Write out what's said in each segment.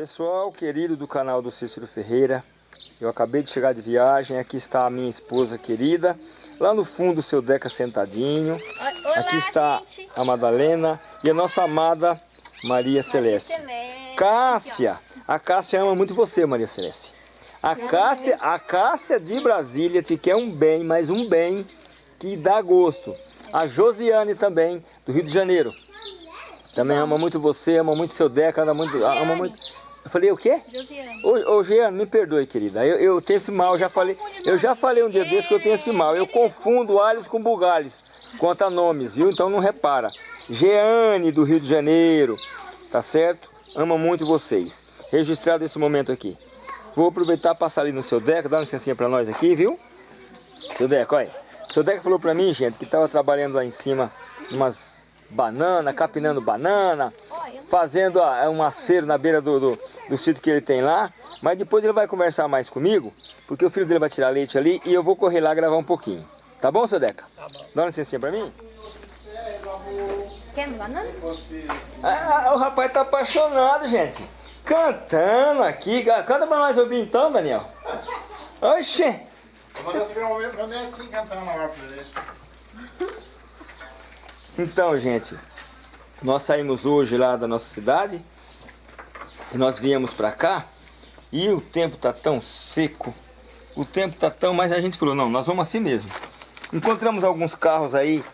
Pessoal querido do canal do Cícero Ferreira, eu acabei de chegar de viagem, aqui está a minha esposa querida, lá no fundo o seu Deca sentadinho, Olá, aqui está gente. a Madalena e a nossa amada Maria Celeste. Cássia, a Cássia ama muito você Maria Celeste. A Cássia, a Cássia de Brasília te quer um bem, mas um bem que dá gosto. A Josiane também, do Rio de Janeiro. Também ama muito você, ama muito seu Deca, ama muito, ama muito... Eu falei o quê? Josiane. Ô, ô Jean, me perdoe, querida. Eu, eu tenho esse mal, já falei. Eu já falei um dia desse que eu tenho esse mal. Eu confundo alhos com bugalhos. Quanto a nomes, viu? Então não repara. Jeane, do Rio de Janeiro. Tá certo? Ama muito vocês. Registrado esse momento aqui. Vou aproveitar e passar ali no seu Deca. Dá uma licencinha pra nós aqui, viu? Seu Deca, olha. Seu Deca falou pra mim, gente, que tava trabalhando lá em cima umas banana, capinando banana, fazendo a- um acero na beira do, do, do sítio que ele tem lá. Mas depois ele vai conversar mais comigo, porque o filho dele vai tirar leite ali e eu vou correr lá gravar um pouquinho. Tá bom, seu Deca? Tá bom. Dá uma licencinha pra mim? Quer banana? Ah, o rapaz tá apaixonado, gente. Cantando aqui. Canta pra nós ouvir então, Daniel. Oxê. Eu tive meu, meu netinho cantando na hora pra ele. Então, gente, nós saímos hoje lá da nossa cidade e nós viemos pra cá e o tempo tá tão seco, o tempo tá tão, mas a gente falou, não, nós vamos assim mesmo. Encontramos alguns carros aí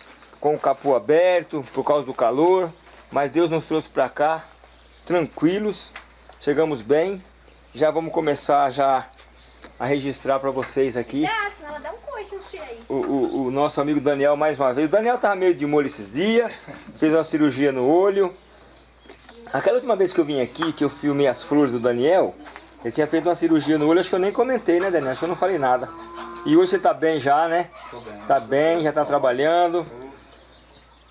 com o capô aberto por causa do calor, mas Deus nos trouxe pra cá tranquilos, chegamos bem, já vamos começar já a registrar pra vocês aqui Gato, ela dá um o, o- o nosso amigo Daniel mais uma vez. O Daniel tava meio de molho esses dias, fez uma cirurgia no olho. Aquela última vez que eu vim aqui, que eu filmei as flores do Daniel, ele tinha feito uma cirurgia no olho, acho que eu nem comentei, né, Daniel? Acho que eu não falei nada. E hoje você tá bem já, né? Tô bem. Tá bem, já tá trabalhando.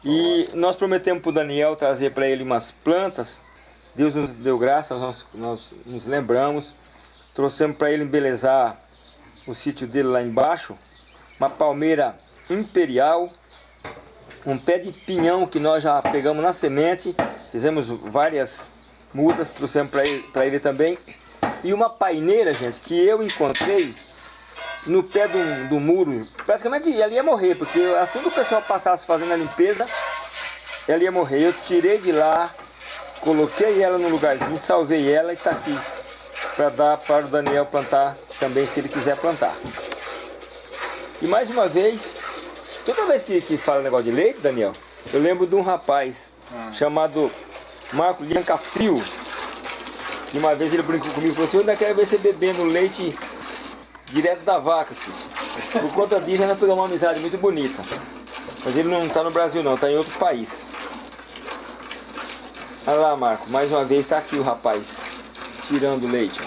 E nós prometemos pro Daniel trazer para ele umas plantas. Deus nos deu graça, nós, nós nos lembramos. Trouxemos para ele embelezar o sítio dele lá embaixo. Uma palmeira imperial. Um pé de pinhão que nós já pegamos na semente. Fizemos várias mudas, trouxemos para ele, ele também. E uma paineira, gente, que eu encontrei no pé do, do muro, praticamente ela ia morrer, porque assim que o pessoal passasse fazendo a limpeza, ela ia morrer. Eu tirei de lá, coloquei ela no lugarzinho, salvei ela e está aqui. Para dar para o Daniel plantar também, se ele quiser plantar. E mais uma vez, toda vez que, que fala negócio de leite, Daniel, eu lembro de um rapaz chamado Marco Lianca Frio. Que uma vez ele brincou comigo e falou assim, eu ainda quero ver você bebendo leite direto da vaca, Cício. Por conta disso, ainda pegou uma amizade muito bonita. Mas ele não está no Brasil não, está em outro país. Olha lá, Marco, mais uma vez está aqui o rapaz, tirando o leite.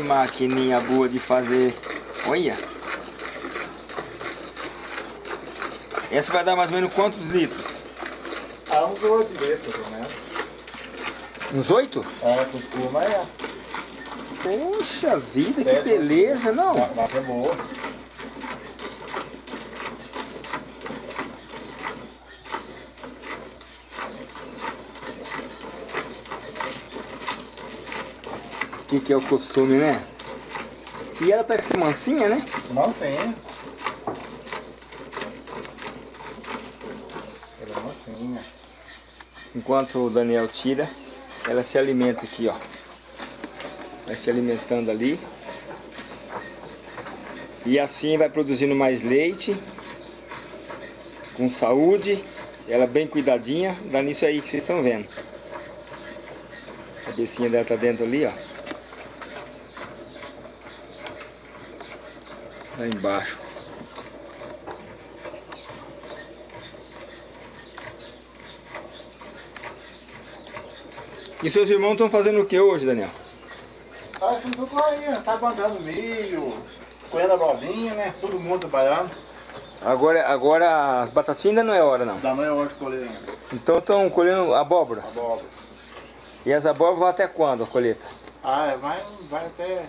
Maquininha boa de fazer. Olha. Essa vai dar mais ou menos quantos litros? Ah, uns oito litros, menos. Uns oito? É, costuma é. Poxa vida, que beleza, não? É boa. Que que é o costume, né? E ela parece que é mansinha, né? Mansinha. Ela é mansinha. Enquanto o Daniel tira, ela se alimenta aqui, ó. Vai se alimentando ali. E assim vai produzindo mais leite. Com saúde. Ela bem cuidadinha. Dá nisso aí que vocês estão vendo. A cabecinha dela tá dentro ali, ó. Lá embaixo. E seus irmãos estão fazendo o que hoje, Daniel? Tá tudo aí, tá plantando milho, colhendo a bolinha, né? Todo mundo trabalhando. Agora, agora as batatinhas ainda não é hora, não. Da manhã hoje colher ainda. Então estão colhendo abóbora. abóbora. E as abóboras vão até quando a colheita? Ah, é, vai, vai até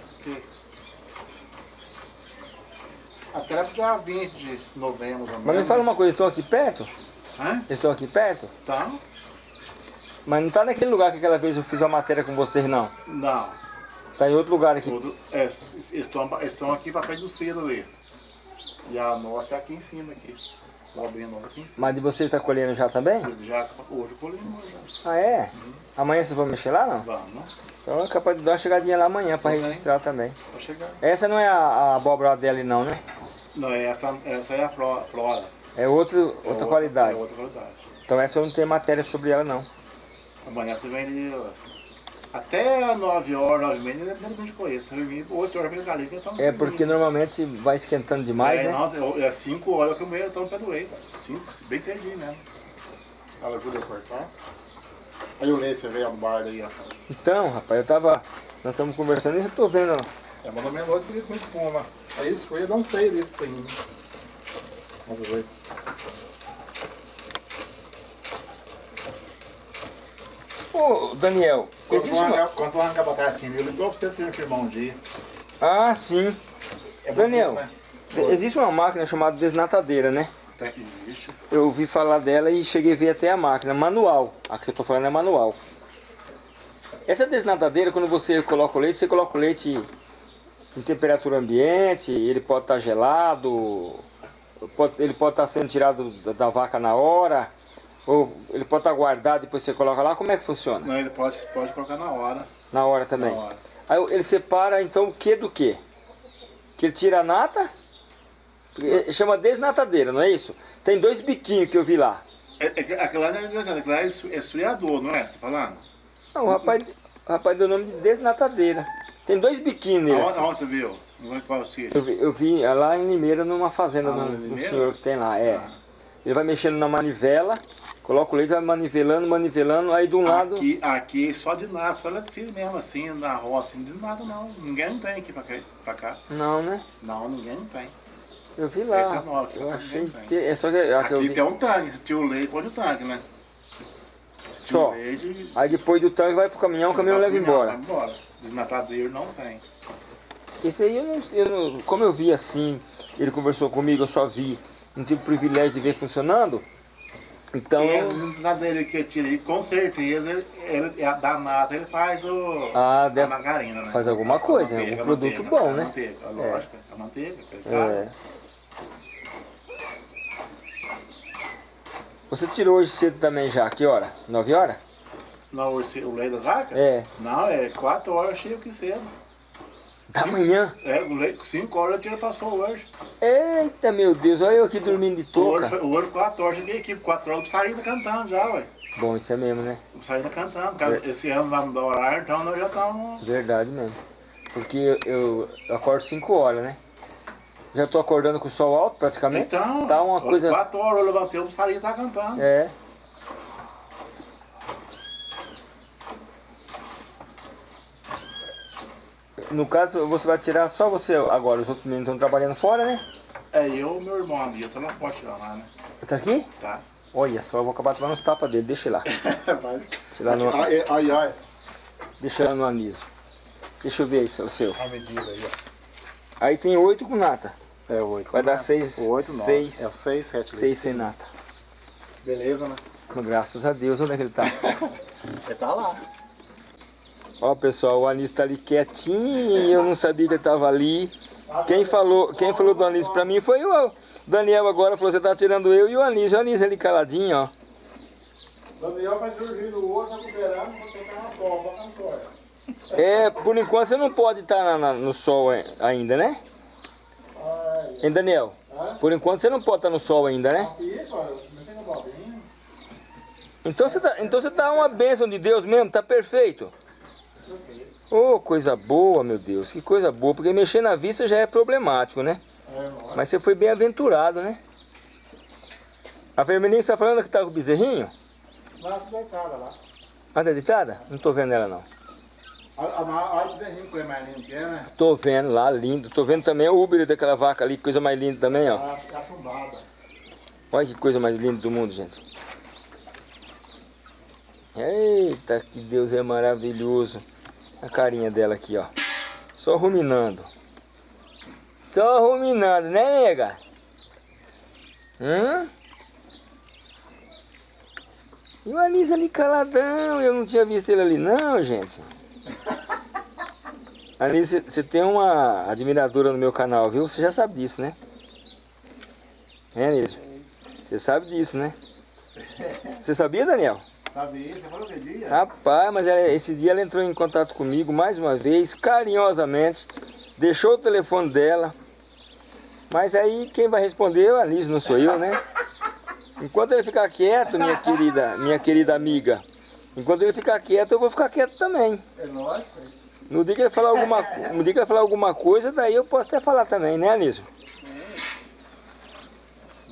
Até dia 20 de novembro. Mas me fala uma coisa, estão aqui perto? Hã? Estão aqui perto? Tá? Mas não tá naquele lugar que aquela vez eu fiz uma matéria com vocês, não. Não. Tá em outro lugar aqui. Tudo, é, estão, estão aqui para perto do selo ali. E a nossa é aqui em cima aqui. O abrinho nossa aqui em cima. Mas de vocês tá colhendo já também? Já, hoje colhemos já. Ah, é? Amanhã vocês vão mexer lá, não? Vamos, Então é capaz de dar uma chegadinha lá amanhã bem. registrar também. pra chegar. Essa não é a, a abóbora dela, não, né? Não, essa, essa é a flora. É outro, É outra qualidade. É outra qualidade. Então essa eu não tenho matéria sobre ela, não. Amanhã você vem ali, até 9 horas, 9 e meia, ainda depende. Você vem 8 horas vem galinha, então É porque normalmente vai esquentando demais, é, né? Não, é 5 horas que eu meio tô no pé do eito. Cinco, bem cedinho mesmo. Ela ajuda a cortar. Aí o leite, você veio no bar aí, ó. Então, rapaz, eu tava. Nós estamos conversando e eu tô vendo. ó. É, noite porque com espuma. Aí isso foi, eu não sei ali que tem. Vamos ver. Ô, Daniel, Quando existe uma. arranca- Quando tu arranca a batatinha, eu ligou pra você se firmar um dia. Ah, sim. É Daniel, né? Existe uma máquina chamada desnatadeira, né? Existe. Eu ouvi falar dela e cheguei a ver até a máquina, manual. A que eu tô falando é manual. Essa desnatadeira, quando você coloca o leite, você coloca o leite em temperatura ambiente, ele pode estar gelado, pode- ele pode estar sendo tirado da, da vaca na hora, ou ele pode estar guardado e depois você coloca lá. Como é que funciona? Não, ele pode, pode colocar na hora. Na hora também. Na hora. Aí ele separa então o que do que? Que ele tira a nata, chama desnatadeira, não é isso? Tem dois biquinhos que eu vi lá. É, é, aquela não é aquela é é não é? Você tá falando? Não, o rapaz, o rapaz deu o nome de desnatadeira. Tem dois nele. Aonde, assim. você viu? Não é qual sítio? Eu, vi, eu vi lá em Limeira, numa fazenda Ah, do, em senhor que tem lá. É. Ah. Ele vai mexendo na manivela, coloca o leite, vai manivelando, manivelando, aí de um lado. Aqui, aqui só de nada, só eletricista mesmo, assim, na roça, assim, de nada não. Ninguém não tem aqui pra cá. Pra cá. Não, né? Não, ninguém não tem. Eu vi lá. Esse é aqui eu achei tem. que. É só que, Aqui tem um tanque, tira o leite, põe o tanque, né? Só. leite, Aí depois do tanque vai pro caminhão, o caminhão leva Vai embora. embora. Desnatadeiro não tem. Esse aí eu não, eu não- Como eu vi assim, ele conversou comigo, eu só vi. Não tive o privilégio de ver funcionando. Então. Esse desnatadeiro que tira aí, com certeza, ele, ele, é da nata, ele faz o, Ah, a deve. margarina, né? faz alguma coisa, algum a produto manteiga, bom, a né? Manteiga, a lógica, a manteiga. É. faz. Você tirou hoje cedo também já, que hora? 9 horas? Não, o, o leite das vacas? É. Não, é 4 horas cheio que cedo. Da manhã. É, o leite, 5 horas tiro passou hoje. Eita, meu Deus, olha eu aqui dormindo de O touca. o ouro 4 horas, cheguei aqui, 4 horas, eu saí cantando já, ué. Bom, isso é mesmo, né? Eu saí cantando, porque esse ano vai mudar o horário, então nós já estamos... Verdade mesmo. Porque eu, eu acordo 5 horas, né? Já tô acordando com o sol alto praticamente. Então, tá uma coisa. 4 horas eu levantei, saí e tá cantando. É. No caso, você vai tirar só você agora, os outros meninos estão trabalhando fora, né? É, eu e meu irmão ali, eu tô na forte lá, né? Tá aqui? Tá? Olha só, eu vou acabar tomando os tapas dele, deixa ele lá. Vai. Tirar no- Ai, ai, ai. Deixa ele lá no aniso. Deixa eu ver aí o seu. A medida aí, ó. Aí tem oito com nata. É 8. Vai dar seis- 8, 9. seis- É o 6, 7 Seis sem nata. Beleza, né? Graças a Deus, onde é que ele tá? Ele tá lá. Ó pessoal, o Anísio tá ali quietinho eu não sabia que ele tava ali. Quem falou, quem falou do Anísio pra mim foi o Daniel agora, falou, você tá tirando eu e o Anísio. O Anísio ali caladinho, ó. Daniel vai surgir do outro, recuperando, você tá na sol, bota na sol. É, por enquanto você não pode estar no sol ai- ainda, né? Hein, Daniel? Hã? Por enquanto você não pode estar no sol ainda, né? Então você tá, então você tá uma bênção de Deus mesmo, tá perfeito. Oh, coisa boa, meu Deus, que coisa boa, porque mexer na vista já é problemático, né? É? Mas você foi bem aventurado, né? A vermelhinha está falando que tá com o bezerrinho? Nasce deitada lá. Ah, tá deitada? Não tô vendo ela não. Olha o bezerrinho que é mais lindo que é, né? Tô vendo lá, lindo. Tô vendo também o Uber daquela vaca ali, que coisa mais linda também, ó. A, a chumbada. Olha que coisa mais linda do mundo, gente. Eita, que Deus é maravilhoso. A carinha dela aqui, ó. Só ruminando. Só ruminando, né, nega? Hã? E o Anísio ali caladão, eu não tinha visto ele ali não, gente. Anísio, você tem uma admiradora no meu canal, viu? Você já sabe disso, né? É, Anísio? Você sabe disso, né? Você sabia, Daniel? Falou que dia? Rapaz, mas ela- esse dia ela entrou em contato comigo mais uma vez, carinhosamente, deixou o telefone dela. Mas aí quem vai responder é o Anísio, não sou eu, né? Enquanto ele ficar quieto, minha querida, minha querida amiga, enquanto ele ficar quieto, eu vou ficar quieto também. É lógico. No dia que ele falar alguma, no dia que ele falar alguma coisa, daí eu posso até falar também, né, Anísio?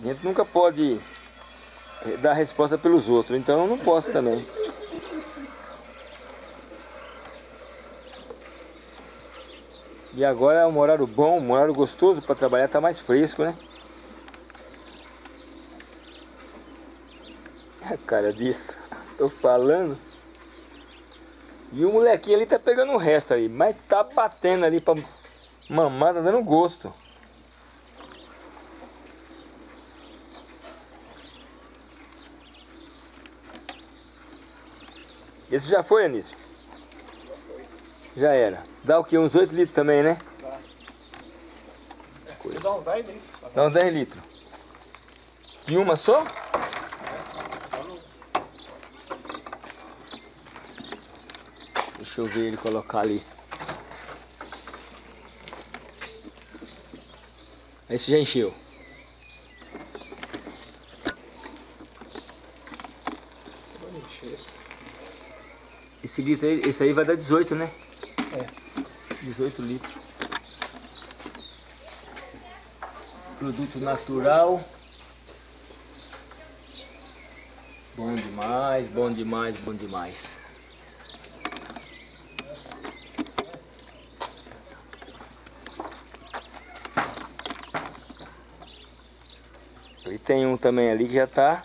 A gente nunca pode dar resposta pelos outros, então eu não posso também. E agora é um horário bom, um horário gostoso para trabalhar, tá mais fresco, né? A cara disso, tô falando. E o molequinho ali tá pegando o resto ali, mas tá batendo ali pra mamar, tá dando gosto. Esse já foi, Anísio? Já era. Dá o que? Uns 8 litros também, né? Dá uns 10 litros. Dá uns 10 litros. De uma só? Deixa eu ver ele colocar ali. Esse já encheu. Esse litro aí, esse aí vai dar 18, né? É. 18 litros. Produto natural. Bom demais, bom demais, bom demais. E tem um também ali que já tá.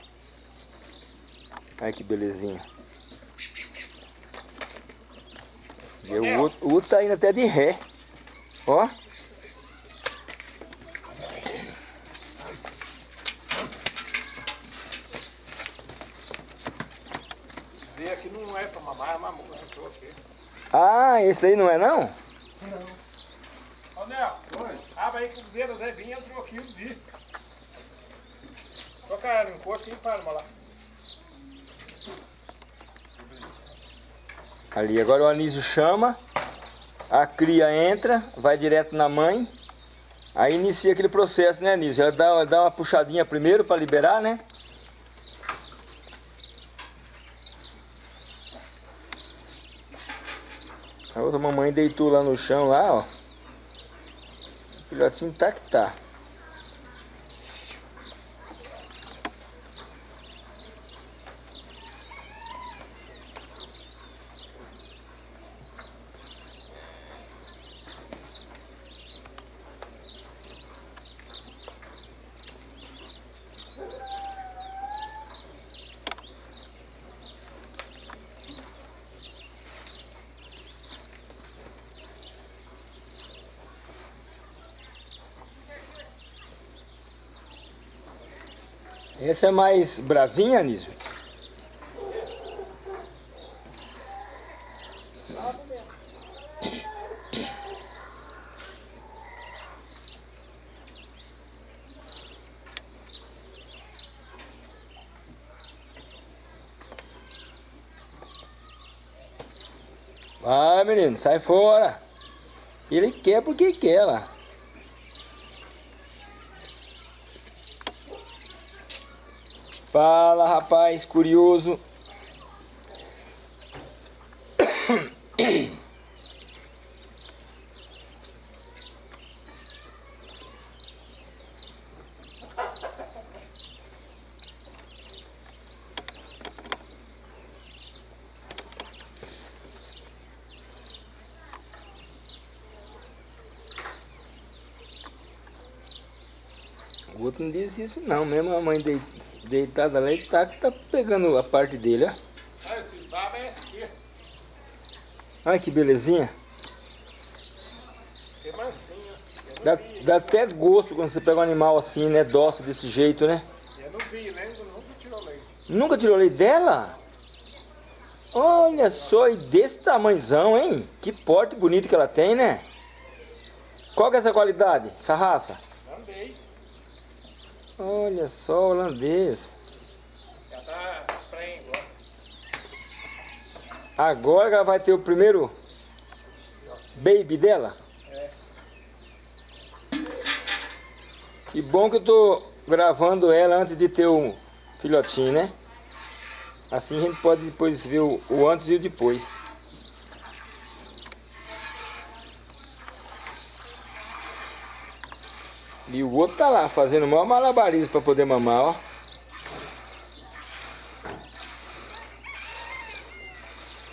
Olha que belezinha. E o outro, o outro tá indo até de ré. Ó. Dizer aqui não é pra mamar, é mamão, né? Tô aqui. Ah, esse aí não é não? Ô, Nel, abre aí que o Zé Zé vinha entrou aqui, eu vi. Toca ela, encosta e para, lá. Ali, agora o anísio chama, a cria entra, vai direto na mãe, aí inicia aquele processo, né, anísio? Ela dá, dá uma puxadinha primeiro para liberar, né? A outra mamãe deitou lá no chão, lá, ó. O filhotinho tá que tá. Essa é mais bravinha, Anísio? Vai, menino, sai fora. Ele quer porque quer lá. Fala, rapaz, curioso. Não disse isso não, mesmo a mãe dei- deitada lá, ele tá, tá pegando a parte dele, ó. Ah, é. Olha que belezinha. Dá, dá até gosto quando você pega um animal assim, né? Dócil desse jeito, né? Eu não vi, né? Nunca tirou leite. Nunca tirou leite dela? Olha só, e desse tamanhozão, hein? Que porte bonito que ela tem, né? Qual que é essa qualidade, essa raça? Olha só, holandês. Já tá prêmio. Agora ela vai ter o primeiro baby dela? É. Que bom que eu tô gravando ela antes de ter o filhotinho, né? Assim a gente pode depois ver o, o antes e o depois. E o outro tá lá fazendo o maior malabarismo para poder mamar, ó.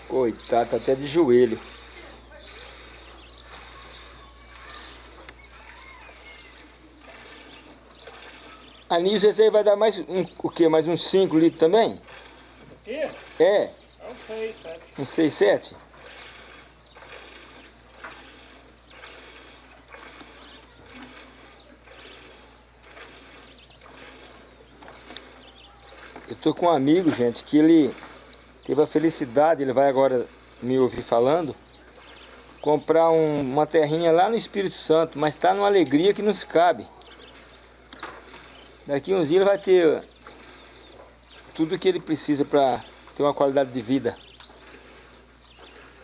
Coitado, tá até de joelho. Anísio, esse aí vai dar mais um, o quê? Mais uns 5 litros também? Aqui? É, Não sei, sete. uns 6, 7? Eu tô com um amigo, gente, que ele teve a felicidade, ele vai agora me ouvir falando, comprar um- uma terrinha lá no Espírito Santo, mas tá numa alegria que não se cabe. Daqui uns dias ele vai ter tudo que ele precisa para ter uma qualidade de vida.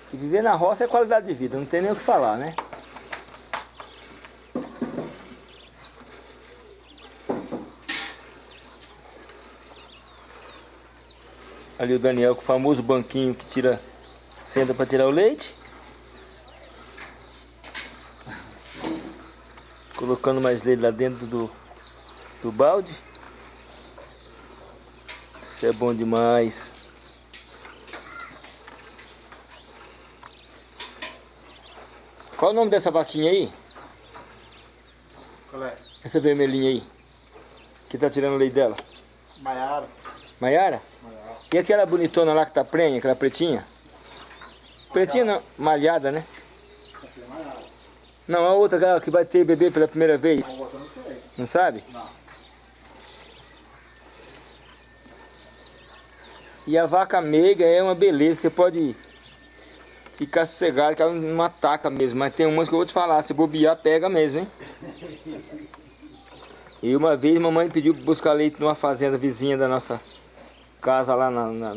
Que viver na roça é qualidade de vida, não tem nem o que falar, né? Ali o Daniel com o famoso banquinho que tira senta para tirar o leite. Colocando mais leite lá dentro do, do balde. Isso é bom demais. Qual o nome dessa vaquinha aí? Qual é? Essa vermelhinha aí. Que tá tirando o leite dela. Maiara. Maiara? E aquela bonitona lá que tá prenha, aquela pretinha? Pretinha não, malhada, né? Não, a outra que vai ter bebê pela primeira vez. Não sabe? E a vaca meiga é uma beleza, você pode ficar sossegado que ela não ataca mesmo. Mas tem umas que eu vou te falar, se bobear, pega mesmo, hein? E uma vez mamãe pediu buscar leite numa fazenda vizinha da nossa casa lá na, na-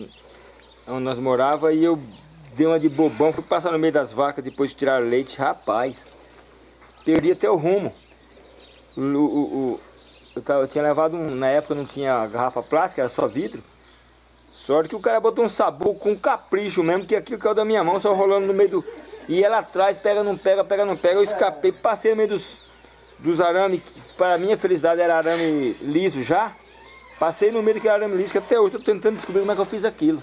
onde nós morava e eu dei uma de bobão, fui passar no meio das vacas depois de tirar leite, rapaz. Perdi até o rumo. O, o- o- eu, tava- eu tinha levado, um- na época não tinha garrafa plástica, era só vidro. Sorte que o cara botou um sabugo com capricho mesmo, que aquilo caiu da minha mão, só rolando no meio do... E ela atrás, pega, não pega, pega, não pega. Eu escapei, passei no meio dos, dos arames, que para minha felicidade era arame liso já. Passei no meio daquele arame liso, que até hoje eu tô tentando descobrir como é que eu fiz aquilo.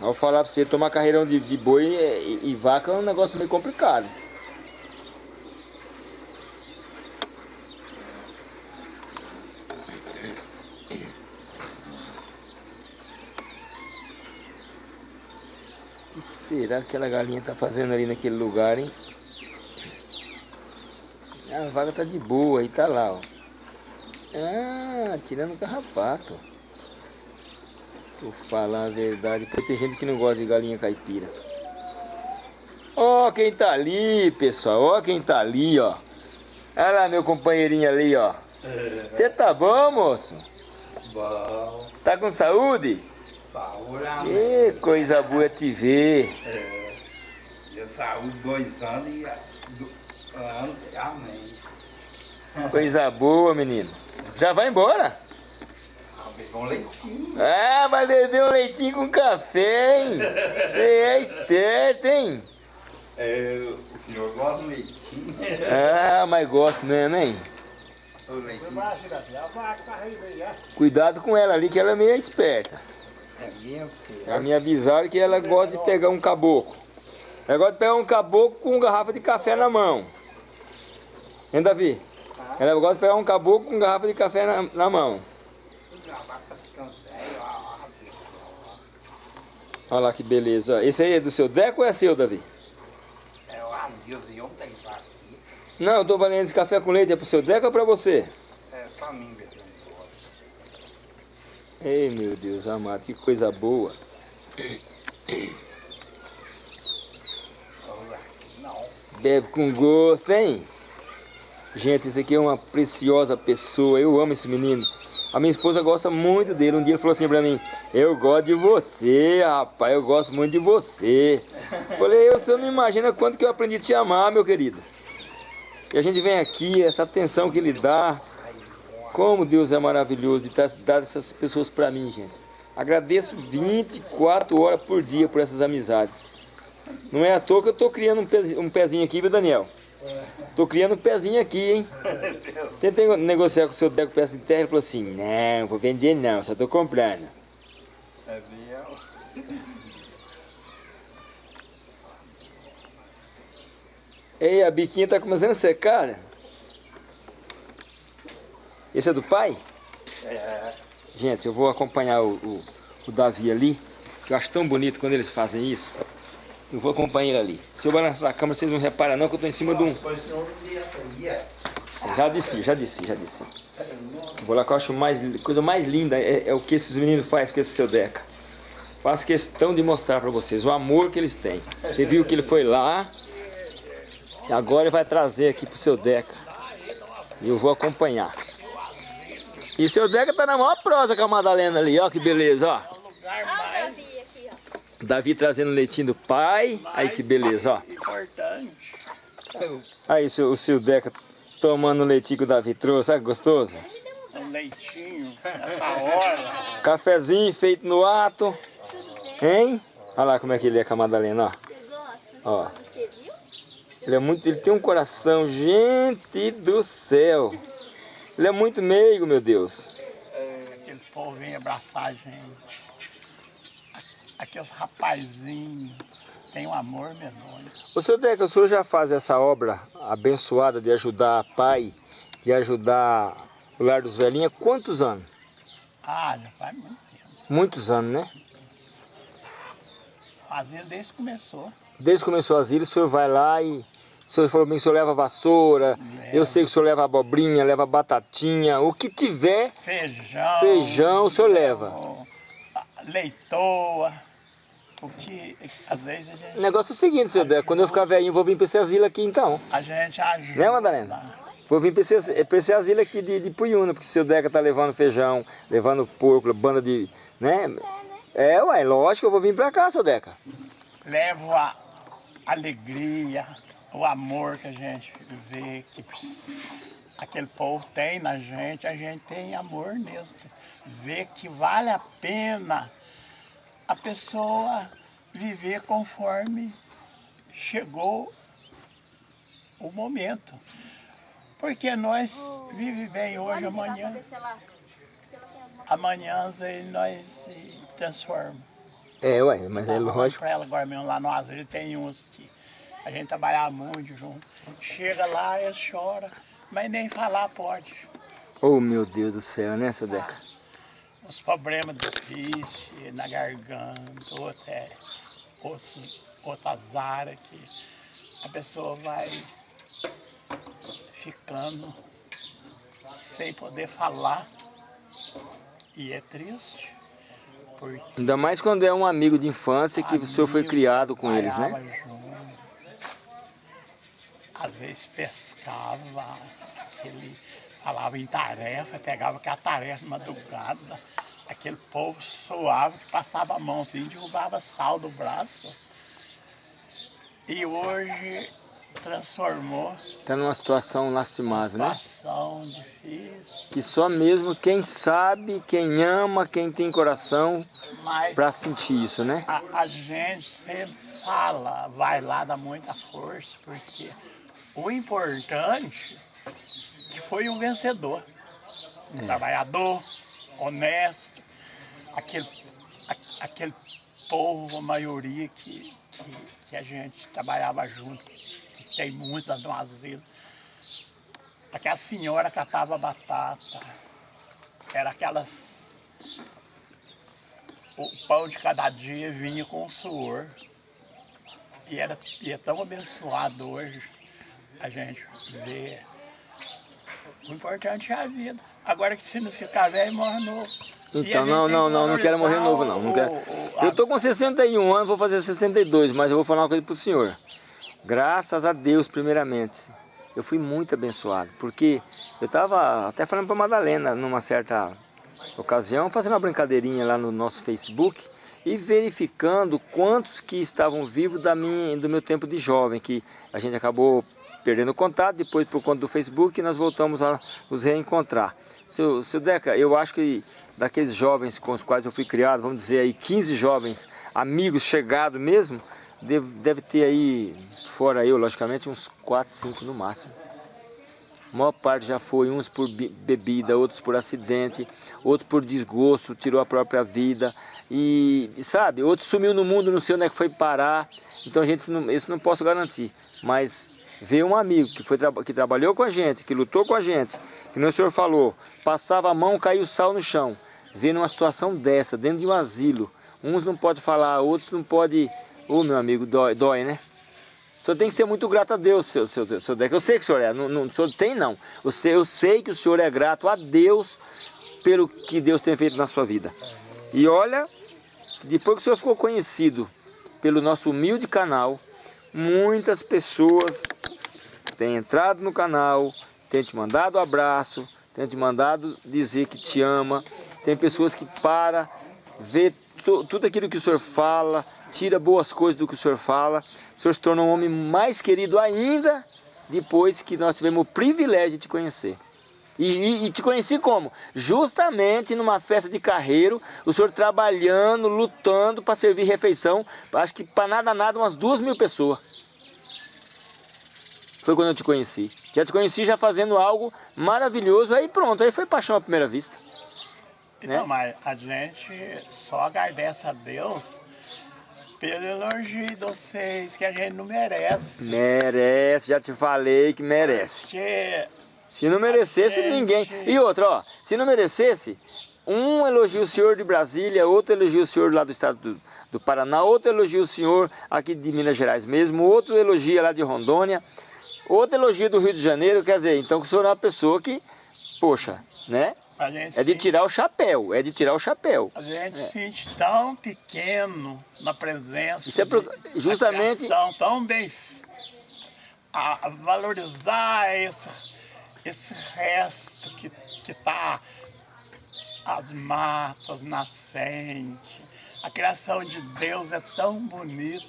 Ao falar pra você, tomar carreirão de, de boi e, e vaca é um negócio meio complicado. O que será que aquela galinha tá fazendo ali naquele lugar, hein? A vaca tá de boa e tá lá, ó. Ah, tirando o carrapato. Vou falar a verdade, porque tem gente que não gosta de galinha caipira. Ó quem tá ali, pessoal. Ó quem tá ali, ó. Olha lá meu companheirinho ali, ó. Você tá bom, moço? Bom, Tá com saúde? saúde. Ê, coisa boa te ver. É, eu saúde dois anos e amém. Coisa boa, menino. Já vai embora? Ah, um leitinho. Ah, vai beber um leitinho com café, hein? Você é esperto, hein? É, o senhor gosta de leitinho? Ah, mas gosto mesmo, hein? Cuidado com ela ali, que ela é meio esperta. é. Já me avisaram que ela gosta de pegar um caboclo. Ela gosta de pegar um caboclo com garrafa de café na mão. Hein, Davi? Ela gosta de pegar um caboclo com garrafa de café na, na mão. Tá Olha lá que beleza. Esse aí é do seu Deco ou é seu, Davi? É o Adilson e ontem, Não, eu tô valendo esse café com leite, é pro seu Deca ou pra você? É, pra mim, velho. Ei, meu Deus amado, que coisa boa. Bebe com gosto, hein? Gente, esse aqui é uma preciosa pessoa. Eu amo esse menino. A minha esposa gosta muito dele. Um dia ele falou assim pra mim: Eu gosto de você, rapaz. Eu gosto muito de você. Falei: Você não imagina quanto que eu aprendi a te amar, meu querido. E a gente vem aqui, essa atenção que ele dá. Como Deus é maravilhoso de ter dado essas pessoas pra mim, gente. Agradeço 24 horas por dia por essas amizades. Não é à toa que eu tô criando um pezinho aqui, viu, Daniel? Tô criando um pezinho aqui, hein? Tentei negociar com o seu Deco peça de terra, ele falou assim, não, vou vender não, só tô comprando. É minha. Ei, a biquinha tá começando a secar. né? Esse é do pai? É. Gente, eu vou acompanhar o, o, o Davi ali, que eu acho tão bonito quando eles fazem isso. Eu vou acompanhar ele ali. Se eu balançar a câmera, vocês não reparam não que eu tô em cima de um... Já disse, já disse, já disse. Vou lá que eu acho mais, coisa mais linda é, é o que esses meninos fazem com esse seu Deca. Faço questão de mostrar pra vocês o amor que eles têm. Você viu que ele foi lá e agora ele vai trazer aqui pro seu Deca. E eu vou acompanhar. E seu Deca tá na maior prosa com a Madalena ali, ó que beleza, ó. Olha o Davi aqui, ó. Davi trazendo leitinho do pai. Aí que beleza, ó. Importante. Aí o seu, o seu Deca tomando o leitinho que o Davi trouxe, sabe que gostoso? Um leitinho, essa hora. Cafezinho feito no ato. Hein? Olha lá como é que ele é com a Madalena, ó. Ó. Ele é muito, ele tem um coração, gente do céu. Ele é muito meigo, meu Deus. Aquele povo vem abraçar a gente. Aqueles rapazinhos. Tem um amor medonho. O seu Deca, o senhor já faz essa obra abençoada de ajudar pai, de ajudar o lar dos velhinhos há quantos anos? Ah, já faz muito tempo. Muitos anos, né? Fazia desde que começou. Desde que começou o asilo, o senhor vai lá e... O senhor falou bem que o senhor leva vassoura, eu sei que o senhor leva abobrinha, leva batatinha, o que tiver, Feijão. feijão, o senhor leva. O- às vezes a gente, O negócio é o seguinte, seu Deca, quando eu ficar velhinho, vou vir para esse asilo aqui então. a gente ajuda. Né, Madalena? Vou vir para esse, pra esse asilo aqui de, de Puyuna, porque o seu Deca tá levando feijão, levando porco, banda de... né? É, ué, lógico, eu vou vir para cá, seu Deca. Levo a alegria, o amor que a gente vê, que aquele povo tem na gente, a gente tem amor nisso. Vê que vale a pena a pessoa viver conforme chegou o momento. Porque nós vivemos bem hoje, pra amanhã, amanhã nós se transformamos. É, ué, mas é lógico. Pra ela agora mesmo lá no asilo tem uns que a gente trabalhava muito junto. Chega lá, eles choram, mas nem falar pode. Oh, meu Deus do céu, né, seu Deca? Os problemas difíceis na garganta, ou até outros, outras áreas que a pessoa vai ficando sem poder falar. E é triste. Porque Ainda mais quando é um amigo de infância que o senhor foi criado com eles, né? junto. Às vezes pescava, ele falava em tarefa, pegava aquela tarefa madrugada, aquele povo suave que passava a mão assim, derrubava sal do braço. E hoje transformou Tá numa situação lastimável, né? situação difícil, Que só mesmo quem sabe, quem ama, quem tem coração mas pra sentir isso, né? a, a gente sempre fala, vai lá, dá muita força, porque o importante que foi um vencedor, um trabalhador, honesto, aquele, a- aquele povo, a maioria que, que, que a gente trabalhava junto, que tem muitas no asilo. Aquela senhora catava batata, era aquelas o pão de cada dia vinha com o suor. E era, e é tão abençoado hoje. a gente vê. O importante é a vida. Agora que se não ficar velho, morre novo. Então, não, não, não, não quero morrer novo não. não quero. Eu tô com 61 anos, vou fazer 62, mas eu vou falar uma coisa pro senhor. Graças a Deus, primeiramente, eu fui muito abençoado, porque eu tava até falando pra Madalena numa certa ocasião, fazendo uma brincadeirinha lá no nosso Facebook e verificando quantos que estavam vivos da minha, do meu tempo de jovem, que a gente acabou perdendo contato, depois por conta do Facebook nós voltamos a nos reencontrar. Seu, seu Deca, eu acho que daqueles jovens com os quais eu fui criado, vamos dizer aí 15 jovens, amigos chegados mesmo, deve, deve ter aí, fora eu, logicamente, uns 4, 5 no máximo. A maior parte já foi, uns por be- bebida, outros por acidente, outros por desgosto, tirou a própria vida. E, sabe, outros sumiu no mundo, não sei onde é que foi parar. Então gente, isso não posso garantir. Mas ver um amigo que, foi, que trabalhou com a gente, que lutou com a gente, que o senhor falou, passava a mão, caiu sal no chão. Ver numa situação dessa, dentro de um asilo, uns não podem falar, outros não podem... Ô meu amigo, dói, dói né? O senhor tem que ser muito grato a Deus, seu, seu, seu Deca. Eu sei que o senhor é, não, não, o senhor tem não. Eu sei, eu sei que o senhor é grato a Deus pelo que Deus tem feito na sua vida. E olha, depois que o senhor ficou conhecido pelo nosso humilde canal, muitas pessoas têm entrado no canal, têm te mandado abraço, têm te mandado dizer que te ama. Tem pessoas que para, vê tu- tudo aquilo que o senhor fala, tira boas coisas do que o senhor fala. O senhor se torna um homem mais querido ainda depois que nós tivemos o privilégio de te conhecer. E, e- e te conheci como? Justamente numa festa de carreiro, o senhor trabalhando, lutando para servir refeição, acho que para nada, nada, umas duas mil pessoas. Foi quando eu te conheci. Já te conheci já fazendo algo maravilhoso, aí pronto, aí foi paixão à primeira vista. Então, né? mas a gente só agradece a Deus pelo elogio de vocês, que a gente não merece. Merece, já te falei que merece. Porque Se não merecesse, Gente. ninguém. E outra, ó, se não merecesse, um elogia o senhor de Brasília, outro elogia o senhor lá do estado do, do Paraná, outro elogia o senhor aqui de Minas Gerais mesmo, outro elogia lá de Rondônia, outro elogia do Rio de Janeiro, quer dizer, então que o senhor é uma pessoa que, poxa, né? É de tirar o chapéu, é de tirar o chapéu. a gente se sente tão pequeno na presença. Isso é pro- de- justamente- criação, tão bem. A, valorizar esse, esse resto que está as matas, nascentes. A criação de Deus é tão bonita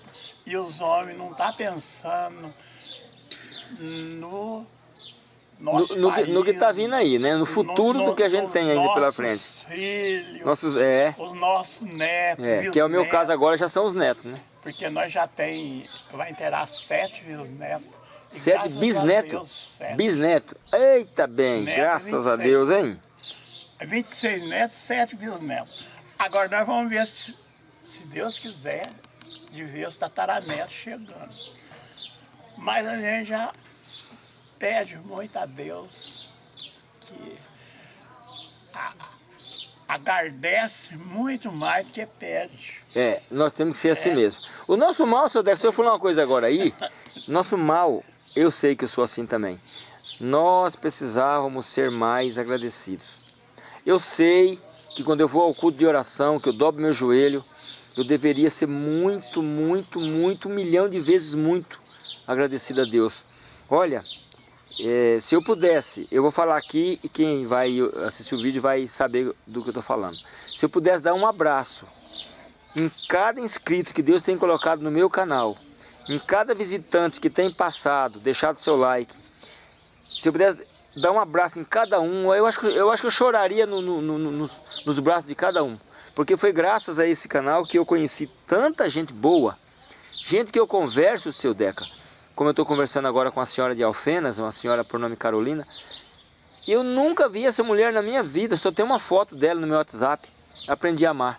e os homens não estão pensando no No, nosso no, que- no que tá país, vindo aí, né? No futuro no- do que a gente tem ainda pela frente. Filhos, Nossos, é, os nossos netos, é, que é o meu bisnetos, caso agora, já são os netos, né? Porque nós já tem, vai inteirar sete bisnetos. Sete a bisnetos. Bisneto. Eita bem, Neto, graças a 26. Deus, hein? 26 netos, sete bisnetos. Agora nós vamos ver se, se Deus quiser, de ver os tataranetos chegando. Mas a gente já pede muito a Deus que a- agradece muito mais do que pede. É, nós temos que ser assim mesmo. O nosso mal, seu Deco, se eu falar uma coisa agora aí, nosso mal, eu sei que eu sou assim também. Nós precisávamos ser mais agradecidos. Eu sei que quando eu vou ao culto de oração, que eu dobro meu joelho, eu deveria ser muito, muito, muito, um milhão de vezes muito agradecido a Deus. Olha, é, se eu pudesse, eu vou falar aqui e quem vai assistir o vídeo vai saber do que eu estou falando. Se eu pudesse dar um abraço em cada inscrito que Deus tem colocado no meu canal, em cada visitante que tem passado, deixado seu like, se eu pudesse dar um abraço em cada um, eu acho que eu, acho que eu choraria no- no- no- nos, nos braços de cada um. Porque foi graças a esse canal que eu conheci tanta gente boa, gente que eu converso, seu Deca, como eu estou conversando agora com a senhora de Alfenas, uma senhora por nome Carolina, eu nunca vi essa mulher na minha vida, só tem uma foto dela no meu WhatsApp. Aprendi a amar.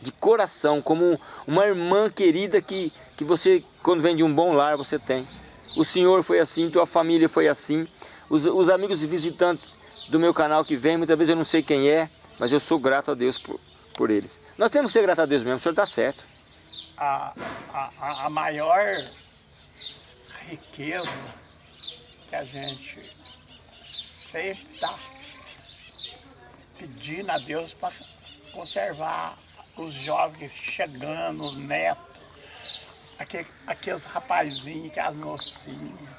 De coração, como uma irmã querida que, que você, quando vem de um bom lar, você tem. O senhor foi assim, tua família foi assim. Os, os amigos e visitantes do meu canal que vêm, muitas vezes eu não sei quem é, mas eu sou grato a Deus por, por eles. Nós temos que ser grato a Deus mesmo, o senhor está certo. A, a- a maior riqueza que a gente sempre está pedindo a Deus para conservar os jovens chegando, os netos, aquele, aqueles rapazinhos, as mocinhas,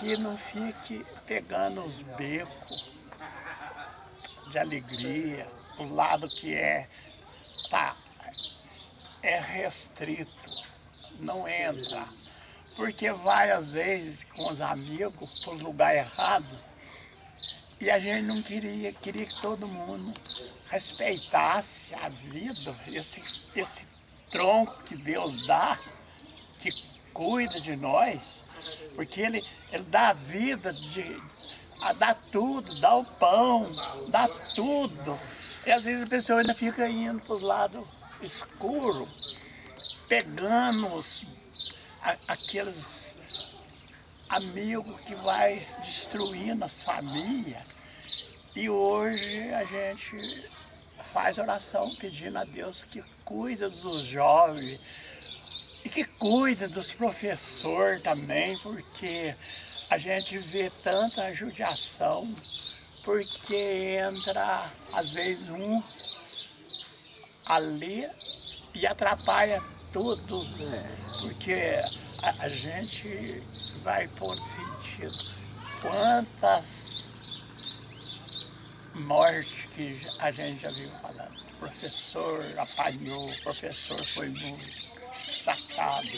que não fique pegando os becos de alegria, o lado que é, tá, é restrito, não entra. Porque vai às vezes com os amigos para o lugar errado e a gente não queria, queria que todo mundo respeitasse a vida, esse, esse tronco que Deus dá, que cuida de nós, porque Ele, ele dá a vida, de, a, dá tudo, dá o pão, dá tudo. E às vezes a pessoa ainda fica indo para os lados escuros, pegando os, aqueles amigos que vai destruindo as famílias. E hoje a gente faz oração pedindo a Deus que cuida dos jovens e que cuida dos professores também, porque a gente vê tanta judiação, porque entra às vezes um ali e atrapalha tudo, porque a, a gente vai por sentido quantas mortes que a gente já viu falando. O professor apanhou, o professor foi muito sacado.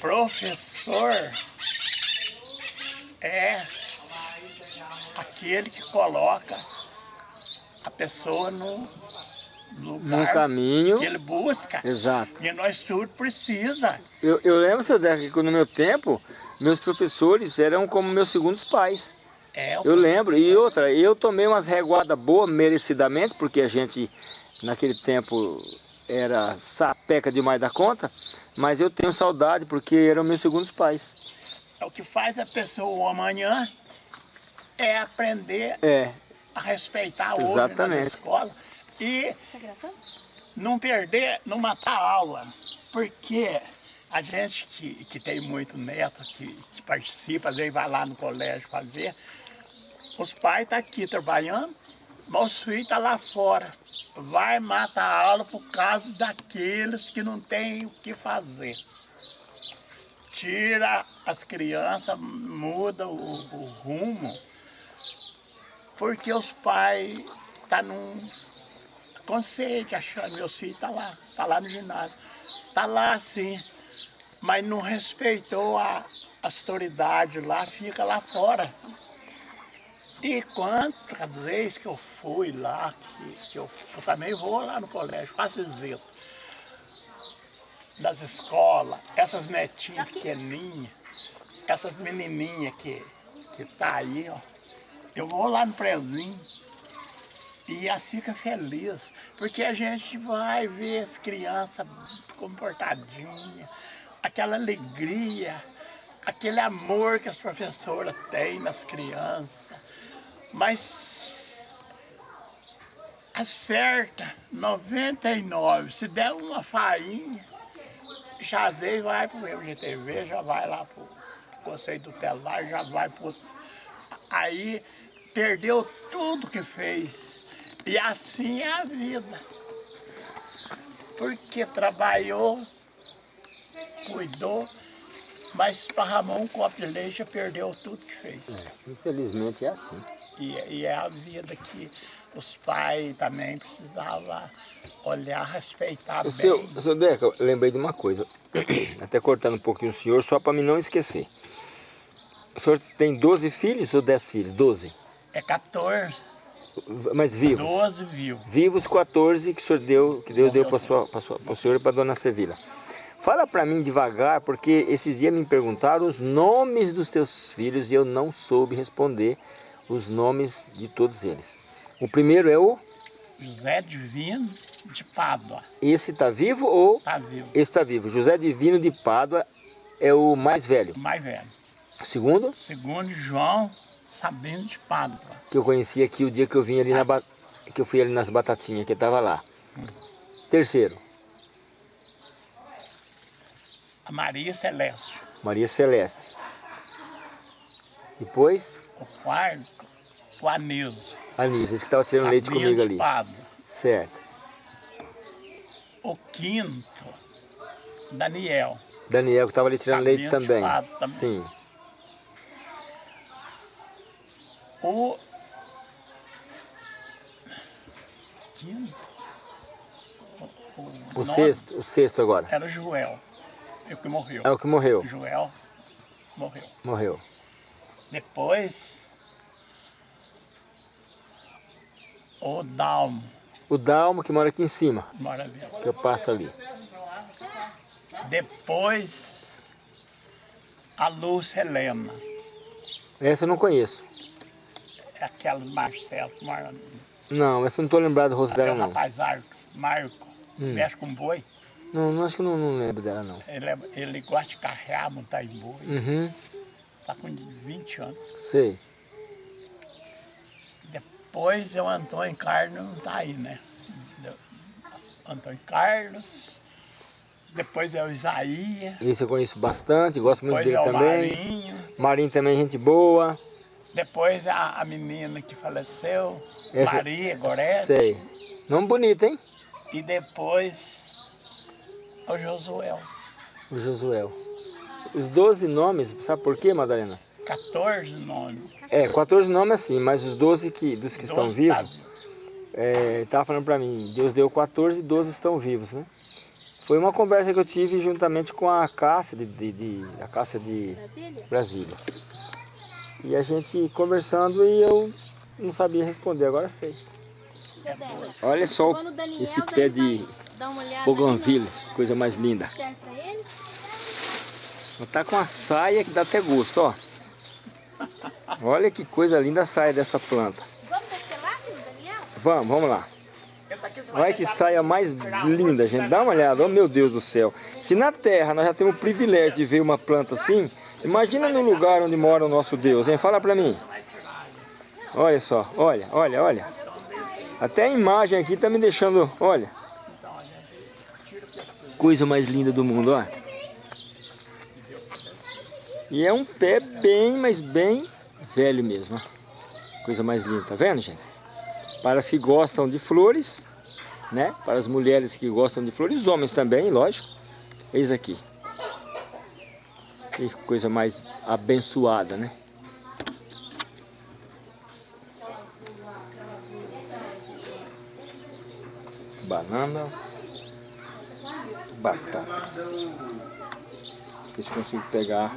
Professor é aquele que coloca a pessoa no No caminho. que ele busca. Exato. E nós tudo precisa. Eu, eu lembro, seu Deca, que no meu tempo, meus professores eram como meus segundos pais. É, Eu lembro. E outra, eu tomei umas reguadas boas merecidamente, porque a gente, naquele tempo, era sapeca demais da conta, mas eu tenho saudade, porque eram meus segundos pais. É o que faz a pessoa amanhã é aprender É, a respeitar o outro Exatamente. na escola e Tá não perder, não matar a aula. Porque a gente que, que tem muito neto, que, que participa, às vezes vai lá no colégio fazer, os pais estão aqui trabalhando, mas os filhos estão lá fora. Vai matar a aula por causa daqueles que não têm o que fazer. Tira as crianças, muda o, o rumo, porque os pais estão num conceito, achando meu filho está lá, está lá no ginásio. Está lá sim, mas não respeitou a autoridade lá, fica lá fora. E quantas vezes que eu fui lá, que, que eu, eu também vou lá no colégio, faço visita das escolas, essas netinhas pequenininhas, essas menininhas que, que tá aí, ó. Eu vou lá no prezinho e assim fica feliz, porque a gente vai ver as crianças comportadinhas, aquela alegria, aquele amor que as professoras têm nas crianças. Mas acerta 99, se der uma fainha, já vai para o MGTV, já vai lá para o Conselho Tutelar, já vai para Aí perdeu tudo que fez. E assim é a vida. Porque trabalhou, cuidou, mas esparramou um copo de leite e perdeu tudo que fez. infelizmente é assim. E, e é a vida que os pais também precisavam olhar, respeitar O bem. seu, seu Deca, eu lembrei de uma coisa, até cortando um pouquinho o senhor, só para mim não esquecer. O senhor tem 12 filhos ou 10 filhos? 12. É 14, Mas vivos? 12 vivos. Vivos 14 que o senhor deu, que Deus deu para o senhor e para dona Sevila. Fala para mim devagar, porque esses dias me perguntaram os nomes dos teus filhos e eu não soube responder os nomes de todos eles. O primeiro é o... José Divino de Pádua, Esse está vivo ou... tá vivo, Esse está vivo. José Divino de Pádua é o mais velho. o mais velho. Segundo, Segundo João Sabino de Pádua. que eu conheci aqui o dia que eu vim ali na... Que eu fui ali nas batatinhas, que estava lá. Terceiro, A Maria Celeste. Maria Celeste. Depois, O quarto, o Anísio. Anísio, esse que estava tirando leite comigo ali. Pádua. Certo. O quinto, Daniel. Daniel que estava ali tirando leite também. também. Sim. O quinto. O, o O sexto, o sexto agora. Era o Joel. O que morreu. É o que morreu. Joel morreu. Morreu. Depois, o Dalmo O Dalmo que mora aqui em cima, mora ali. que eu passo ali. Depois, a Lúcia Helena. Essa eu não conheço. É aquela Marcelo mora ali. Não, essa eu não estou lembrado do rosto dela Aquele não. rapaz Arco, Marco, Hum. mexe com boi. Não, não acho que não, não lembro dela não. Ele, é- ele gosta de carrear, montar em boi. Uhum, Está com 20 anos. sei. Depois é o Antônio Carlos, não está aí, né? Antônio Carlos. Depois é o Isaías. Esse eu conheço bastante, gosto muito Depois dele é o também. Marinho. Marinho também, gente boa. Depois a, a menina que faleceu, Essa- Maria Gorete. Sei. Nome bonito, hein? E depois o Josuel. O Josuel. Os 12 nomes, sabe por quê, Madalena? 14 nomes. É, 14 nomes assim, mas os 12 que, dos que estão 12 vivos, tá é, tava falando pra mim, Deus deu 14 e 12 estão vivos, né? Foi uma conversa que eu tive juntamente com a Cássia de, de, de- a Cássia de Brasília? Brasília. E a gente conversando e eu não sabia responder, agora sei. Débora. Olha só Daniel esse pé de Bougainville, coisa mais linda. Tá com uma saia que dá até gosto, ó. Olha que coisa linda a saia dessa planta. Vamos descer lá, seu Daniel? Vamos, vamos lá. Olha que saia mais linda, gente. Dá uma olhada, oh meu Deus do céu. Se na terra nós já temos o privilégio de ver uma planta assim, imagina no lugar onde mora o nosso Deus, hein? Fala pra mim. Olha só, olha, olha, olha. Até a imagem aqui tá me deixando, olha. Coisa mais linda do mundo, ó. E é um pé bem, mas bem velho mesmo. Coisa mais linda, tá vendo, gente? Para as que gostam de flores, né? Para as mulheres que gostam de flores, os homens também, lógico. Eis aqui. Que coisa mais abençoada, né? Bananas, batatas. Se eu consigo pegar.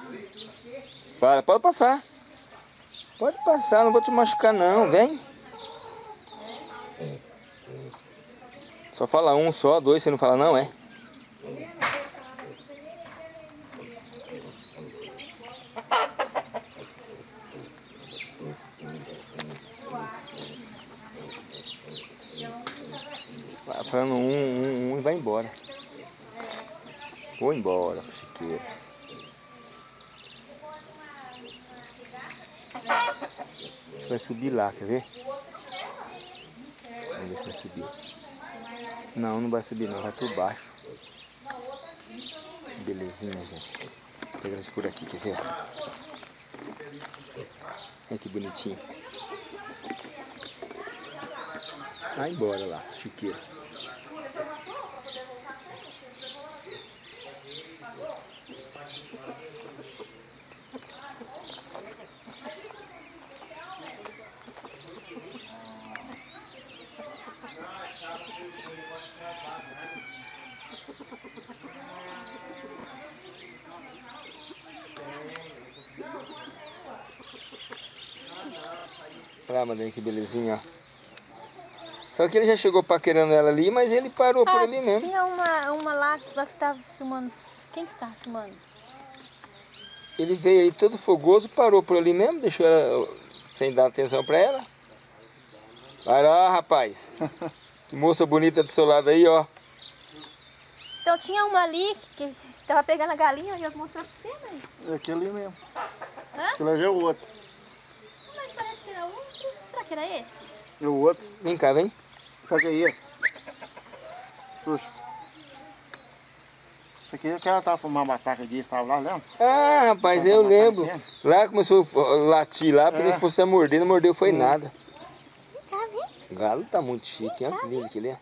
Fala, pode passar. Pode passar, não vou te machucar não, vem. Só fala um só, dois você não fala não, é? Vai falando um, um, um e vai embora. Vou embora, chiqueiro. Vai subir lá, quer ver? Vamos ver se vai subir. Não, não vai subir não, vai por baixo. Belezinha, gente. Vou pegar isso por aqui, quer ver? Olha que bonitinho. Vai embora lá, chiqueiro. Lá, Madalena, que belezinha, ó. Só que ele já chegou paquerando ela ali, mas ele parou por Ah, ali mesmo. Tinha uma, uma lá que você estava filmando Quem que está filmando? Ele veio aí todo fogoso, parou por ali mesmo, deixou ela sem dar atenção pra ela. Vai lá, rapaz. Que moça bonita do seu lado aí, ó. Então tinha uma ali que tava pegando a galinha, eu ia mostrar pra você, mãe. É aquele ali mesmo. Hã? Aquele ali é o outro. Mas parece que era outro. Será que era esse? É o outro. Vem cá, vem. O que é esse? Puxa. Isso aqui é que ela tava com uma bataca disso, tava lá, lembra? Ah, rapaz, eu lembro. Lá começou a latir lá, pensei É. que fosse a morder, não mordeu foi nada. Vem cá, vem. O galo tá muito chique, hein? Olha que lindo que ele é.